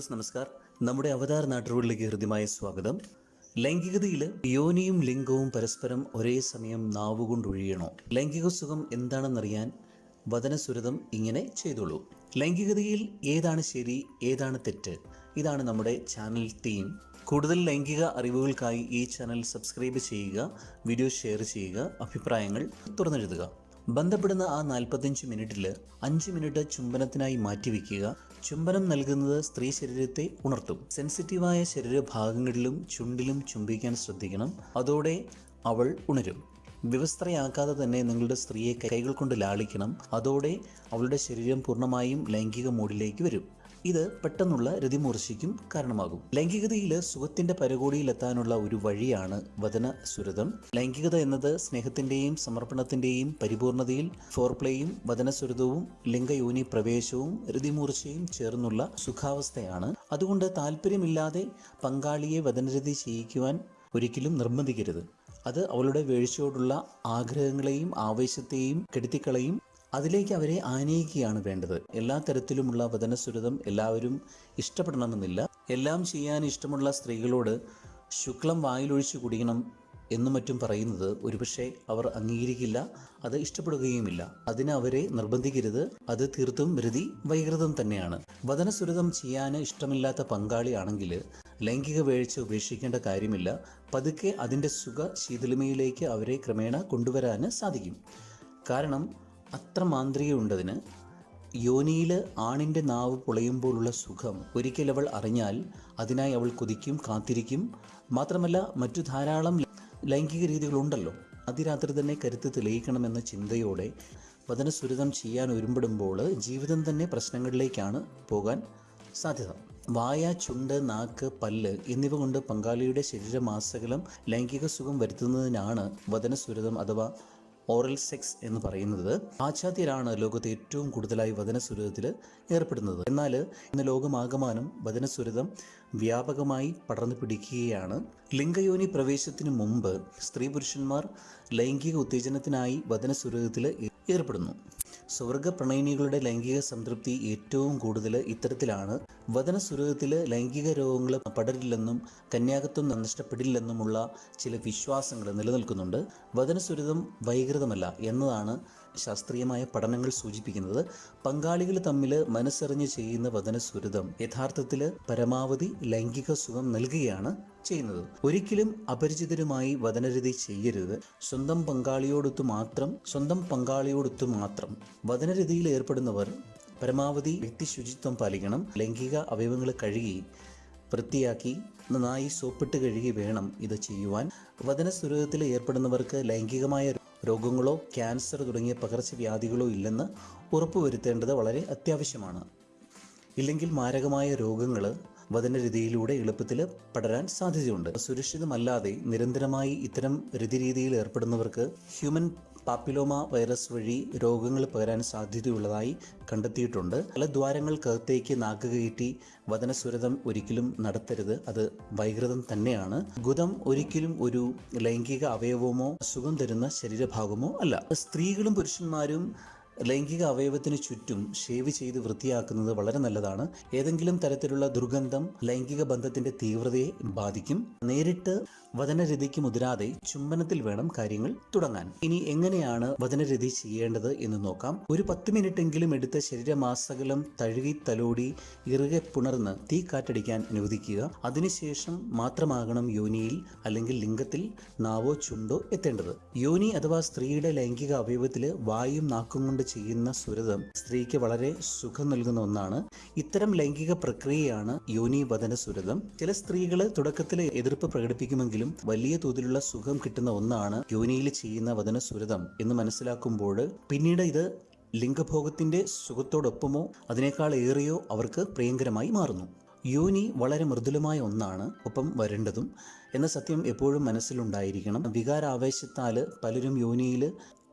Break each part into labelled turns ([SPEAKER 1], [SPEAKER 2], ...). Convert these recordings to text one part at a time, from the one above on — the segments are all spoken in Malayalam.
[SPEAKER 1] ദോസ് നമസ്കാർ. നമ്മുടെ അവതാർ നാട്ടുകളിലേക്ക് ഹൃദ്യമായ സ്വാഗതം. ലൈംഗികതയിൽ യോനിയും ലിംഗവും പരസ്പരം ഒരേ സമയം നാവുകൊണ്ടൊഴിയണോ ലൈംഗിക സുഖം എന്താണെന്നറിയാൻ വദനസുരതം ഇങ്ങനെ ചെയ്തോളൂ ലൈംഗികതയിൽ ഏതാണ് ശരി ഏതാണ് തെറ്റ്? ഇതാണ് നമ്മുടെ ചാനൽ തീം കൂടുതൽ ലൈംഗിക അറിവുകൾക്കായി ഈ ചാനൽ സബ്സ്ക്രൈബ് ചെയ്യുക വീഡിയോ ഷെയർ ചെയ്യുക അഭിപ്രായങ്ങൾ തുറന്നെഴുതുക. ബന്ധപ്പെടുന്ന ആ നാൽപ്പത്തഞ്ച് മിനിറ്റിൽ അഞ്ച് മിനിറ്റ് ചുംബനത്തിനായി മാറ്റിവെക്കുക. ചുംബനം നൽകുന്നത് സ്ത്രീ ശരീരത്തെ ഉണർത്തും. സെൻസിറ്റീവായ ശരീരഭാഗങ്ങളിലും ചുണ്ടിലും ചുംബിക്കാൻ ശ്രദ്ധിക്കണം. അതോടെ അവൾ ഉണരും. വ്യവസ്ഥയാക്കാതെ തന്നെ നിങ്ങളുടെ സ്ത്രീയെ കൈകൾ കൊണ്ട് ലാളിക്കണം. അതോടെ അവളുടെ ശരീരം പൂർണമായും ലൈംഗിക മോഡിലേക്ക് വരും. ഇത് പെട്ടെന്നുള്ള രതിമൂർച്ചയ്ക്കും കാരണമാകും. ലൈംഗികതയിൽ സുഖത്തിന്റെ പരകോടിയിലെത്താനുള്ള ഒരു വഴിയാണ് വചന സുരതം ലൈംഗികത എന്നത് സ്നേഹത്തിന്റെയും സമർപ്പണത്തിന്റെയും പരിപൂർണതയിൽ ഫോർപ്ലേയും വചനസുരതവും ലിംഗയോനി പ്രവേശവും രതിമൂർച്ചയും ചേർന്നുള്ള സുഖാവസ്ഥയാണ്. അതുകൊണ്ട് താല്പര്യമില്ലാതെ പങ്കാളിയെ വചനരതി ചെയ്യിക്കുവാൻ ഒരിക്കലും നിർബന്ധിക്കരുത്. അത് അവളുടെ വീഴ്ചയോടുള്ള ആഗ്രഹങ്ങളെയും ആവേശത്തെയും കെടുത്തിക്കളയും അതിലേക്ക് അവരെ ആനയിക്കുകയാണ് വേണ്ടത്. എല്ലാ തരത്തിലുമുള്ള വചനസുരതം എല്ലാവരും ഇഷ്ടപ്പെടണമെന്നില്ല. എല്ലാം ചെയ്യാൻ ഇഷ്ടമുള്ള സ്ത്രീകളോട് ശുക്ലം വായിലൊഴിച്ചു കുടിക്കണം എന്നും മറ്റും പറയുന്നത് ഒരുപക്ഷെ അവർ അംഗീകരിക്കില്ല അത് ഇഷ്ടപ്പെടുകയുമില്ല. അതിന് അവരെ നിർബന്ധിക്കരുത്. അത് തീർത്തും വൃതി വൈകൃതം തന്നെയാണ്. വചനസുരതം ചെയ്യാൻ ഇഷ്ടമില്ലാത്ത പങ്കാളിയാണെങ്കിൽ ലൈംഗിക വീഴ്ച ഉപേക്ഷിക്കേണ്ട കാര്യമില്ല. പതുക്കെ അതിന്റെ സുഖ ശീതളിമയിലേക്ക് അവരെ ക്രമേണ കൊണ്ടുവരാൻ സാധിക്കും. കാരണം അത്ര മാന്ത്രികയുണ്ടതിന് യോനിയിൽ ആണിന്റെ നാവ് പൊളയുമ്പോഴുള്ള സുഖം ഒരിക്കൽ അവൾ അറിഞ്ഞാൽ അതിനായി അവൾ കൊതിക്കും കാത്തിരിക്കും. മാത്രമല്ല മറ്റു ധാരാളം ലൈംഗിക രീതികളുണ്ടല്ലോ. അതിരാത്രി തന്നെ കരുത്ത് തെളിയിക്കണമെന്ന ചിന്തയോടെ വചനസുരിതം ചെയ്യാൻ ഒരുമ്പെടുമ്പോൾ ജീവിതം തന്നെ പ്രശ്നങ്ങളിലേക്കാണ് പോകാൻ സാധ്യത. വായ ചുണ്ട് നാക്ക് പല്ല് എന്നിവ കൊണ്ട് പങ്കാളിയുടെ ശരീരമാസകലം ലൈംഗിക സുഖം വരുത്തുന്നതിനാണ് വചനസുരിതം അഥവാ ഓറൽ സെക്സ് എന്ന് പറയുന്നത് പാശ്ചാത്യരാണ് ലോകത്ത് ഏറ്റവും കൂടുതലായി വചനസുരതത്തിൽ ഏർപ്പെടുന്നത്. എന്നാൽ ഇന്ന് ലോകമാകമാനം വചനസുരതം വ്യാപകമായി പടർന്നു പിടിക്കുകയാണ്. ലിംഗയോനി പ്രവേശത്തിന് മുമ്പ് സ്ത്രീ പുരുഷന്മാർ ലൈംഗിക ഉത്തേജനത്തിനായി വചനസുരതത്തിൽ ഏർപ്പെടുന്നു. സ്വർഗ പ്രണയിനികളുടെ ലൈംഗിക സംതൃപ്തി ഏറ്റവും കൂടുതൽ ഇത്തരത്തിലാണ്. വചനസുരതത്തിൽ ലൈംഗിക രോഗങ്ങൾ പടരില്ലെന്നും കന്യാകത്വം നഷ്ടപ്പെടില്ലെന്നുമുള്ള ചില വിശ്വാസങ്ങൾ നിലനിൽക്കുന്നുണ്ട്. വചനസുരതം വൈകൃതമല്ല എന്നതാണ് ശാസ്ത്രീയമായ പഠനങ്ങൾ സൂചിപ്പിക്കുന്നത് പങ്കാളികൾ തമ്മിൽ മനസ്സറിഞ്ഞ് ചെയ്യുന്ന വചനസുരതം യഥാർത്ഥത്തിൽ പരമാവധി ലൈംഗിക സുഖം നൽകുകയാണ് ചെയ്യുന്നത്. ഒരിക്കലും അപരിചിതരുമായി വചനരതി ചെയ്യരുത്. സ്വന്തം പങ്കാളിയോടൊത്ത് മാത്രം സ്വന്തം പങ്കാളിയോടൊത്ത് മാത്രം വചനരതിയിൽ ഏർപ്പെടുന്നവർ പരമാവധി വ്യക്തി ശുചിത്വം പാലിക്കണം ലൈംഗിക അവയവങ്ങൾ കഴുകി വൃത്തിയാക്കി നന്നായി സോപ്പിട്ട് കഴുകി വേണം ഇത് ചെയ്യുവാൻ. വചനസ്വരൂപത്തിൽ ഏർപ്പെടുന്നവർക്ക് ലൈംഗികമായ രോഗങ്ങളോ ക്യാൻസർ തുടങ്ങിയ പകർച്ചവ്യാധികളോ ഇല്ലെന്ന് ഉറപ്പുവരുത്തേണ്ടത് വളരെ അത്യാവശ്യമാണ്. ഇല്ലെങ്കിൽ മാരകമായ രോഗങ്ങൾ വചനരീതിയിലൂടെ എളുപ്പത്തിൽ പടരാൻ സാധ്യതയുണ്ട്. സുരക്ഷിതമല്ലാതെ നിരന്തരമായി ഇത്തരം രതിരീതിയിൽ ഏർപ്പെടുന്നവർക്ക് ഹ്യൂമൻ പാപ്പിലോമ വൈറസ് വഴി രോഗങ്ങൾ പകരാൻ സാധ്യതയുള്ളതായി കണ്ടെത്തിയിട്ടുണ്ട്. പല ദ്വാരങ്ങൾക്കകത്തേക്ക് നാക്ക് കയറ്റി വചനസുരതം ഒരിക്കലും നടത്തരുത്. അത് വൈകൃതം തന്നെയാണ്. ഗുദം ഒരിക്കലും ഒരു ലൈംഗിക അവയവമോ സുഖം തരുന്ന ശരീരഭാഗമോ അല്ല. സ്ത്രീകളും പുരുഷന്മാരും ലൈംഗിക അവയവത്തിന് ചുറ്റും ഷേവ് ചെയ്ത് വൃത്തിയാക്കുന്നത് വളരെ നല്ലതാണ്. ഏതെങ്കിലും തരത്തിലുള്ള ദുർഗന്ധം ലൈംഗിക ബന്ധത്തിന്റെ തീവ്രതയെ ബാധിക്കും. നേരിട്ട് വചനരതിക്ക് മുതിരാതെ ചുംബനത്തിൽ വേണം കാര്യങ്ങൾ തുടങ്ങാൻ. ഇനി എങ്ങനെയാണ് വചനരതി ചെയ്യേണ്ടത് എന്ന് നോക്കാം. ഒരു പത്ത് മിനിറ്റെങ്കിലും എടുത്ത് ശരീരമാസകലം തഴുകി തലോടി ഇറുകെ പുണർന്ന് തീ കാറ്റടിക്കാൻ അനുവദിക്കുക. അതിനുശേഷം മാത്രമാകണം യോനിയിൽ അല്ലെങ്കിൽ ലിംഗത്തിൽ നാവോ ചുണ്ടോ എത്തേണ്ടത്. യോനി അഥവാ സ്ത്രീയുടെ ലൈംഗിക അവയവത്തിൽ വായും നാക്കും കൊണ്ട് ചെയ്യുന്ന സുരതം സ്ത്രീക്ക് വളരെ സുഖം നൽകുന്ന ഒന്നാണ്. ഇത്തരം ലൈംഗിക പ്രക്രിയയാണ് യോനി വദന സുരതം. ചില സ്ത്രീകൾ തുടക്കത്തിൽ എതിർപ്പ് പ്രകടിപ്പിക്കുമെങ്കിലും വലിയ തോതിലുള്ള സുഖം കിട്ടുന്ന ഒന്നാണ് യോനിയിൽ ചെയ്യുന്ന വദന സുരതം എന്ന് മനസ്സിലാക്കുമ്പോൾ പിന്നീട് ഇത് ലിംഗഭോഗത്തിന്റെ സുഖത്തോടൊപ്പമോ അതിനേക്കാൾ ഏറെയോ അവർക്ക് പ്രിയങ്കരമായി മാറുന്നു. യോനി വളരെ മൃദുലമായ ഒന്നാണ് ഒപ്പം വരേണ്ടതും. എന്ന സത്യം എപ്പോഴും മനസ്സിലുണ്ടായിരിക്കണം. വികാരാവേശത്താൽ പലരും യോനിയിൽ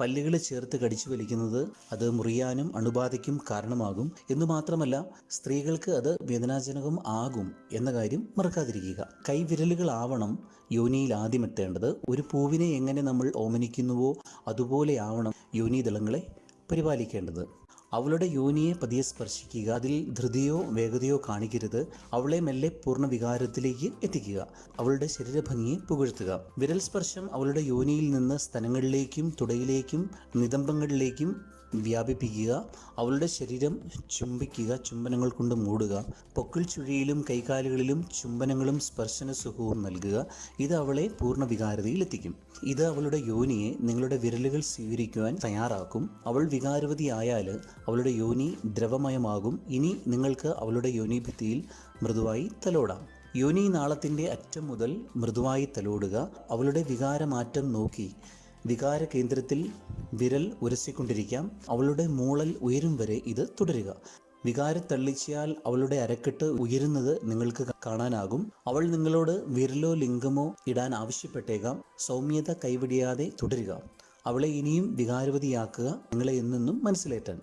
[SPEAKER 1] പല്ലുകൾ ചേർത്ത് കടിച്ചു വലിക്കുന്നത് അത് മുറിയാനും അണുബാധയ്ക്കും കാരണമാകും. എന്നു മാത്രമല്ല സ്ത്രീകൾക്ക് അത് വേദനാജനകം ആകും എന്ന കാര്യം മറക്കാതിരിക്കുക. കൈവിരലുകളാവണം യോനിയിൽ ആദ്യം എത്തേണ്ടത് ഒരു പൂവിനെ എങ്ങനെ നമ്മൾ ഓമനിക്കുന്നുവോ അതുപോലെ ആവണം യോനി ദളങ്ങളെ പരിപാലിക്കേണ്ടത്. അവളുടെ യോനിയെ പതിയെ സ്പർശിക്കുക അതിൽ ധൃതിയോ വേഗതയോ കാണിക്കരുത്. അവളെ മെല്ലെ പൂർണ വികാരത്തിലേക്ക് എത്തിക്കുക. അവളുടെ ശരീരഭംഗിയെ പുകഴ്ത്തുക. വിരൽ സ്പർശം അവളുടെ യോനിയിൽ നിന്ന് സ്തനങ്ങളിലേക്കും തുടയിലേക്കും നിതംബങ്ങളിലേക്കും വ്യാപിപ്പിക്കുക അവളുടെ ശരീരം ചുംബിക്കുക ചുംബനങ്ങൾ കൊണ്ട് മൂടുക പൊക്കിൾ ചുഴിയിലും കൈകാലുകളിലും ചുംബനങ്ങളും സ്പർശന സുഖവും നൽകുക. ഇത് അവളെ പൂർണ വികാരതയിലെത്തിക്കും ഇത് അവളുടെ യോനിയെ നിങ്ങളുടെ വിരലുകൾ സ്വീകരിക്കുവാൻ തയ്യാറാക്കും. അവൾ വികാരവതിയായാൽ അവളുടെ യോനി ദ്രവമയമാകും. ഇനി നിങ്ങൾക്ക് അവളുടെ യോനി ഭിത്തിയിൽ മൃദുവായി തലോടാം. യോനി നാളത്തിന്റെ അറ്റം മുതൽ മൃദുവായി തലോടുക. അവളുടെ വികാരമാറ്റം നോക്കി വികാര കേന്ദ്രത്തിൽ വിരൽ ഉരസിക്കൊണ്ടിരിക്കാം. അവളുടെ മൂളൽ ഉയരും വരെ ഇത് തുടരുക. വികാര തള്ളിച്ചാൽ അവളുടെ അരക്കെട്ട് ഉയരുന്നത് നിങ്ങൾക്ക് കാണാനാകും. അവൾ നിങ്ങളോട് വിരലോ ലിംഗമോ ഇടാൻ ആവശ്യപ്പെട്ടേക്കാം. സൗമ്യത കൈവിടിയാതെ തുടരുക. അവളെ ഇനിയും വികാരവതിയാക്കുക നിങ്ങളെ എന്നെന്നും മനസ്സിലേറ്റാൻ.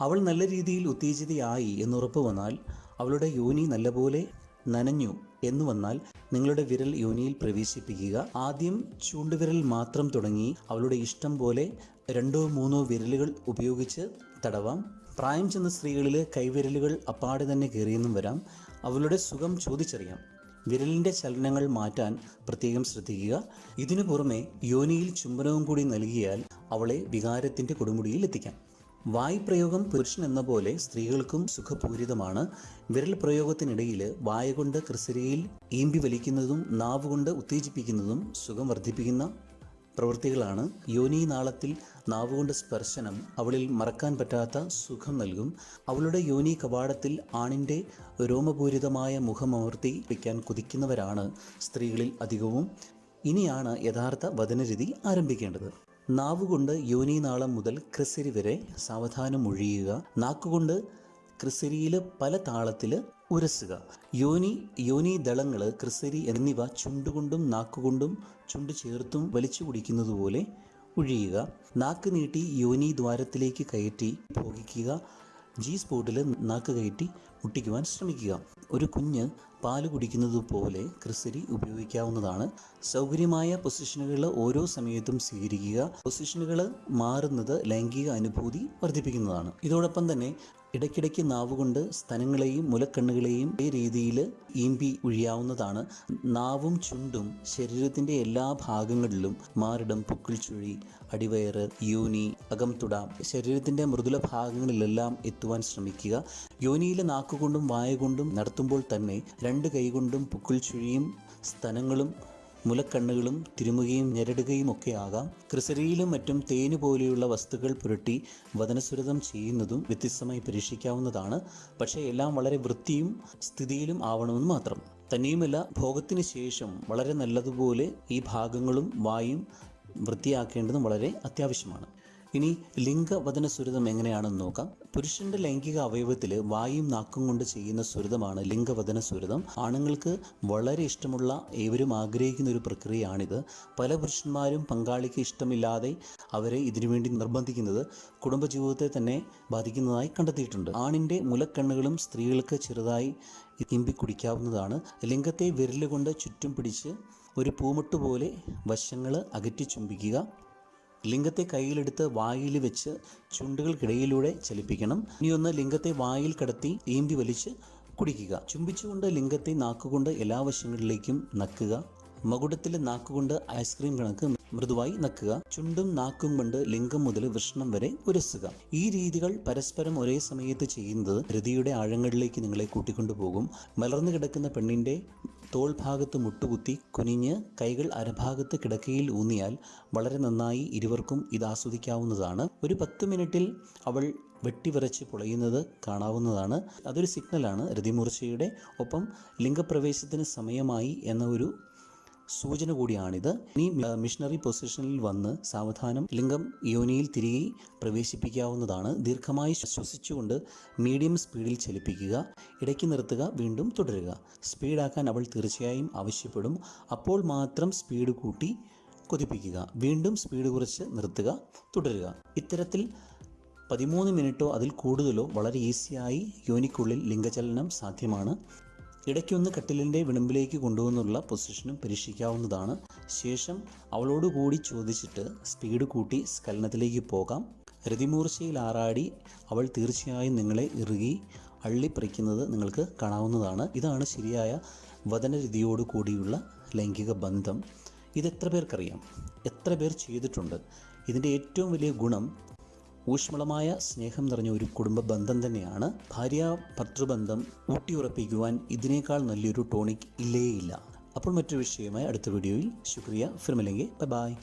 [SPEAKER 1] അവൾ നല്ല രീതിയിൽ ഉത്തേജിതയായി എന്നുറപ്പ് വന്നാൽ അവളുടെ യോനി നല്ലപോലെ നനഞ്ഞു. എന്ന് വന്നാൽ നിങ്ങളുടെ വിരൽ യോനിയിൽ പ്രവേശിപ്പിക്കുക. ആദ്യം ചൂണ്ടുവിരൽ മാത്രം തുടങ്ങി അവളുടെ ഇഷ്ടം പോലെ രണ്ടോ മൂന്നോ വിരലുകൾ ഉപയോഗിച്ച് തടവാം. പ്രായം ചെന്ന സ്ത്രീകളിൽ കൈവിരലുകൾ അപ്പാടെ തന്നെ കയറിയെന്നും വരാം. അവളുടെ സുഖം ചോദിച്ചറിയാം. വിരലിന്റെ ചലനങ്ങൾ മാറ്റാൻ പ്രത്യേകം ശ്രദ്ധിക്കുക. ഇതിനു പുറമെ യോനിയിൽ ചുംബനവും കൂടി നൽകിയാൽ അവളെ വികാരത്തിന്റെ കൊടുമുടിയിൽ എത്തിക്കാം. വായ് പ്രയോഗം പുരുഷൻ എന്ന പോലെ സ്ത്രീകൾക്കും സുഖപൂരിതമാണ്. വിരൽ പ്രയോഗത്തിനിടയിൽ വായ കൊണ്ട് ക്രിസരിയിൽ ഈമ്പി വലിക്കുന്നതും നാവ് കൊണ്ട് ഉത്തേജിപ്പിക്കുന്നതും സുഖം വർദ്ധിപ്പിക്കുന്ന പ്രവൃത്തികളാണ്. യോനി നാളത്തിൽ നാവുകൊണ്ട് സ്പർശനം അവളിൽ മറക്കാൻ പറ്റാത്ത സുഖം നൽകും. അവളുടെ യോനി കവാടത്തിൽ ആണിന്റെ രോമപൂരിതമായ മുഖമമർത്തി വയ്ക്കാൻ കുതിക്കുന്നവരാണ് സ്ത്രീകളിൽ അധികവും. ഇനിയാണ് യഥാർത്ഥ വചനരീതി ആരംഭിക്കേണ്ടത്. നാവുകൊണ്ട് യോനി നാളം മുതൽ ക്രിസരി വരെ സാവധാനം ഒഴിയുക. നാക്കുകൊണ്ട് ക്രിസരിയിൽ പല താളത്തിൽ ഉരസുക. യോനി യോനി ദളങ്ങൾ ക്രിസരി എന്നിവ ചുണ്ടുകൊണ്ടും നാക്കുകൊണ്ടും ചുണ്ട് ചേർത്തും വലിച്ചു കുടിക്കുന്നത് പോലെ ഒഴിയുക. നാക്ക് നീട്ടി യോനി ദ്വാരത്തിലേക്ക് കയറ്റി ഭോഗിക്കുക. ജി സ്പോട്ടിൽ നാക്ക് കയറ്റി മുട്ടിക്കുവാൻ ശ്രമിക്കുക. ഒരു കുഞ്ഞ് പാൽ കുടിക്കുന്നത് പോലെ ക്രിസരി ഉപയോഗിക്കാവുന്നതാണ്. സൗകര്യമായ പൊസിഷനുകൾ ഓരോ സമയത്തും സ്വീകരിക്കുക. പൊസിഷനുകൾ മാറുന്നത് ലൈംഗിക അനുഭൂതി വർദ്ധിപ്പിക്കുന്നതാണ്. ഇതോടൊപ്പം തന്നെ ഇടയ്ക്കിടയ്ക്ക് നാവുകൊണ്ട് സ്തനങ്ങളെയും മുലക്കണ്ണുകളെയും ഈ രീതിയിൽ ഈമ്പി ഒഴിയാവുന്നതാണ്. നാവും ചുണ്ടും ശരീരത്തിന്റെ എല്ലാ ഭാഗങ്ങളിലും മാറിടം പുക്കിൾ ചുഴി അടിവയറ് യോനി അകംതുട ശരീരത്തിന്റെ മൃദുല ഭാഗങ്ങളിലെല്ലാം എത്തുവാൻ ശ്രമിക്കുക. യോനിയിലെ നാക്കുകൊണ്ടും വായ കൊണ്ടും നടത്തുമ്പോൾ തന്നെ രണ്ട് കൈകൊണ്ടും പുക്കിൾ ചുഴിയും സ്തനങ്ങളും മുലക്കണ്ണുകളും തിരുമുകയും ഞെരടുകയും ഒക്കെ ആകാം. ക്രിസരിയിലും മറ്റും തേന് പോലെയുള്ള വസ്തുക്കൾ പുരട്ടി വദനസുരതം ചെയ്യുന്നതും വ്യത്യസ്തമായി പരീക്ഷിക്കാവുന്നതാണ്. പക്ഷേ എല്ലാം വളരെ വൃത്തിയും സ്ഥിതിയിലും ആവണമെന്ന് മാത്രം. തന്നെയുമല്ല ഭോഗത്തിന് ശേഷം വളരെ നല്ലതുപോലെ ഈ ഭാഗങ്ങളും വായും വൃത്തിയാക്കേണ്ടതും വളരെ അത്യാവശ്യമാണ്. ഇനി ലിംഗവദന സുരതം എങ്ങനെയാണെന്ന് നോക്കാം. പുരുഷന്റെ ലൈംഗിക അവയവത്തിൽ വായും നാക്കും കൊണ്ട് ചെയ്യുന്ന സുരതമാണ് ലിംഗവചന സുരതം. ആണുങ്ങൾക്ക് വളരെ ഇഷ്ടമുള്ള ഏവരും ആഗ്രഹിക്കുന്ന ഒരു പ്രക്രിയയാണിത്. പല പുരുഷന്മാരും പങ്കാളിക്ക് ഇഷ്ടമില്ലാതെ അവരെ ഇതിനുവേണ്ടി നിർബന്ധിക്കുന്നത് കുടുംബജീവിതത്തെ തന്നെ ബാധിക്കുന്നതായി കണ്ടെത്തിയിട്ടുണ്ട്. ആണിന്റെ മുലക്കണ്ണുകളും സ്ത്രീകൾക്ക് ചെറുതായി തിമ്പി കുടിക്കാവുന്നതാണ് ലിംഗത്തെ വിരലുകൊണ്ട് ചുറ്റും പിടിച്ച് ഒരു പൂമുട്ട് പോലെ വശങ്ങൾ അകറ്റി ചുംബിക്കുക. ലിംഗത്തെ കയ്യിലെടുത്ത് വായിൽ വെച്ച് ചുണ്ടുകൾക്കിടയിലൂടെ ചലിപ്പിക്കണം. ഇനിയൊന്ന് ലിംഗത്തെ വായിൽ കടത്തി ഈമ്പി വലിച്ച് കുടിക്കുക. ചുംബിച്ചുകൊണ്ട് ലിംഗത്തെ നാക്കുകൊണ്ട് എല്ലാ വശങ്ങളിലേക്കും നക്കുക. മകുടത്തിലെ നാക്കുകൊണ്ട് ഐസ്ക്രീം കണക്ക് മൃദുവായി നക്കുക. ചുണ്ടും നാക്കും കൊണ്ട് ലിംഗം മുതൽ വൃഷ്ണം വരെ ഉരസുക. ഈ രീതികൾ പരസ്പരം ഒരേ സമയത്ത് ചെയ്യുന്നത് ഹൃതിയുടെ ആഴങ്ങളിലേക്ക് നിങ്ങളെ കൂട്ടിക്കൊണ്ടുപോകും. മലർന്നു കിടക്കുന്ന പെണ്ണിന്റെ തോൾ ഭാഗത്ത് മുട്ടുകുത്തി കുനിഞ്ഞ് കൈകൾ അരഭാഗത്ത് കിടക്കയിൽ ഊന്നിയാൽ വളരെ നന്നായി ഇരുവർക്കും ഇത് ആസ്വദിക്കാവുന്നതാണ്. ഒരു പത്ത് മിനിറ്റിൽ അവൾ വെട്ടിവിറച്ച് പൊളയുന്നത് കാണാവുന്നതാണ്. അതൊരു സിഗ്നലാണ് രതിമൂർച്ചയുടെ. ഒപ്പം ലിംഗപ്രവേശത്തിന് സമയമായി എന്ന ഒരു സൂചന കൂടിയാണിത്. ഇനി മിഷണറി പൊസിഷനിൽ വന്ന് സാവധാനം ലിംഗം യോനിയിൽ തിരികെ പ്രവേശിപ്പിക്കാവുന്നതാണ്. ദീർഘമായി ശ്വസിച്ചുകൊണ്ട് മീഡിയം സ്പീഡിൽ ചലിപ്പിക്കുക ഇടയ്ക്ക് നിർത്തുക വീണ്ടും തുടരുക. സ്പീഡാക്കാൻ അവൾ തീർച്ചയായും ആവശ്യപ്പെടും. അപ്പോൾ മാത്രം സ്പീഡ് കൂട്ടി കൊതിപ്പിക്കുക വീണ്ടും സ്പീഡ് കുറച്ച് നിർത്തുക തുടരുക. ഇത്തരത്തിൽ പതിമൂന്ന് മിനിറ്റോ അതിൽ കൂടുതലോ വളരെ ഈസിയായി യോനിക്കുള്ളിൽ ലിംഗചലനം സാധ്യമാണ്. ഇടയ്ക്കൊന്ന് കട്ടിലിന്റെ വിളിമ്പിലേക്ക് കൊണ്ടുവന്നുള്ള പൊസിഷനും പരീക്ഷിക്കാവുന്നതാണ്. ശേഷം അവളോട് കൂടി ചോദിച്ചിട്ട് സ്പീഡ് കൂട്ടി സ്കലനത്തിലേക്ക് പോകാം. രതിമൂർച്ചയിൽ ആറാടി അവൾ തീർച്ചയായും നിങ്ങളെ ഇറുകി അള്ളിപ്പറിക്കുന്നത് നിങ്ങൾക്ക് കാണാവുന്നതാണ്. ഇതാണ് ശരിയായ വദനരതിയോട് കൂടിയുള്ള ലൈംഗിക ബന്ധം. ഇതെത്ര പേർക്കറിയാം? എത്ര പേർ ചെയ്തിട്ടുണ്ട്? ഇതിന്റെ ഏറ്റവും വലിയ ഗുണം ഊഷ്മളമായ സ്നേഹം നിറഞ്ഞ ഒരു കുടുംബ ബന്ധം തന്നെയാണ് ഭാര്യ ഭർത്തൃബന്ധം ഊട്ടിയുറപ്പിക്കുവാൻ ഇതിനേക്കാൾ നല്ലൊരു ടോണിക് ഇല്ലേയില്ല. അപ്പോൾ മറ്റൊരു വിഷയമായി അടുത്ത വീഡിയോയിൽ. ശുക്രിയ. ഫിർമലെങ്കിൽ ബൈ ബായ്